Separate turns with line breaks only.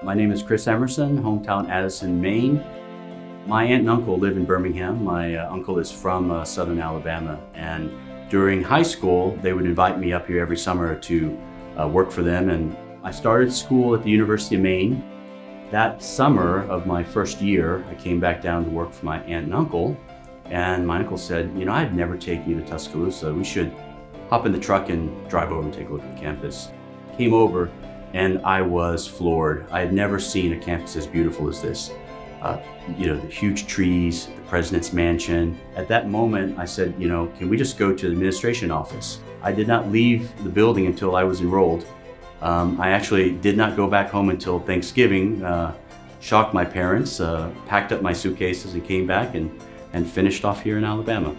My name is Chris Emerson, hometown Addison, Maine. My aunt and uncle live in Birmingham. My uh, uncle is from uh, southern Alabama and during high school they would invite me up here every summer to uh, work for them and I started school at the University of Maine. That summer of my first year I came back down to work for my aunt and uncle and my uncle said, you know, I'd never take you to Tuscaloosa. We should hop in the truck and drive over and take a look at the campus. Came over and I was floored. I had never seen a campus as beautiful as this. Uh, you know, the huge trees, the president's mansion. At that moment, I said, you know, can we just go to the administration office? I did not leave the building until I was enrolled. Um, I actually did not go back home until Thanksgiving, uh, shocked my parents, uh, packed up my suitcases and came back and, and finished off here in Alabama.